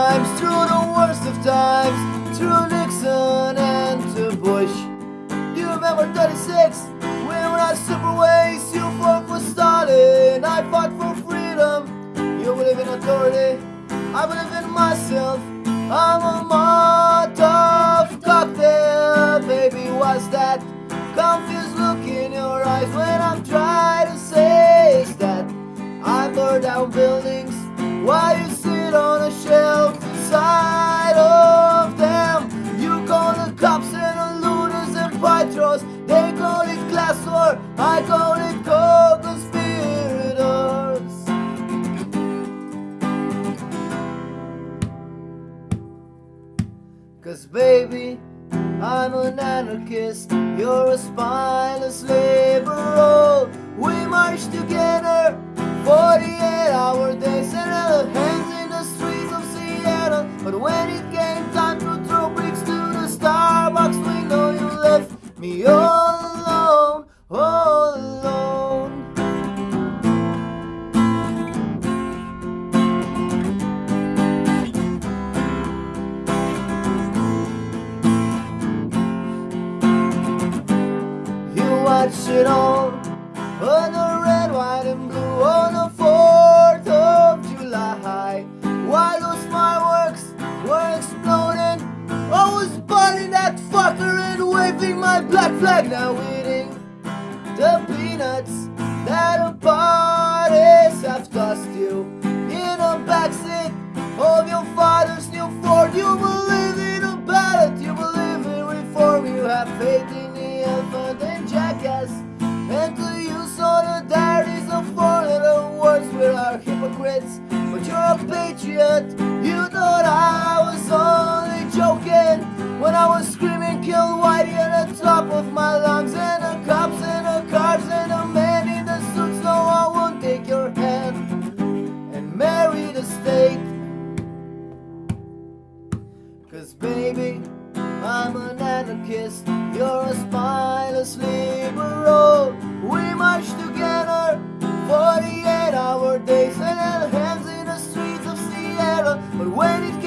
times, through the worst of times, through Nixon and to Bush. You remember 36? When we had super waste, you fought for Stalin, I fought for freedom. You believe in authority, I believe in myself. I'm a Molotov cocktail, baby, what's that? Confused look in your eyes when I'm trying to say that I burn down buildings while looters. They call it class war, I call it co-conspirators. Cause baby, I'm an anarchist, you're a spineless liberal. We march together, 48 hour days and held hands in the streets of Seattle. But when it me all alone, all alone. You watch it all on the my black flag. Now eating the peanuts that the parties have tossed you in the backseat of your father's new Ford. You believe in a ballot, you believe in reform, you have faith in the elephant and jackass. And to you solidarity's a four little words we are hypocrites. But you're a patriot, you thought I was only joking when I was screaming Cause baby, I'm an anarchist. You're a spineless liberal. We march together 48 hour days And held hands in the streets of Seattle. But when it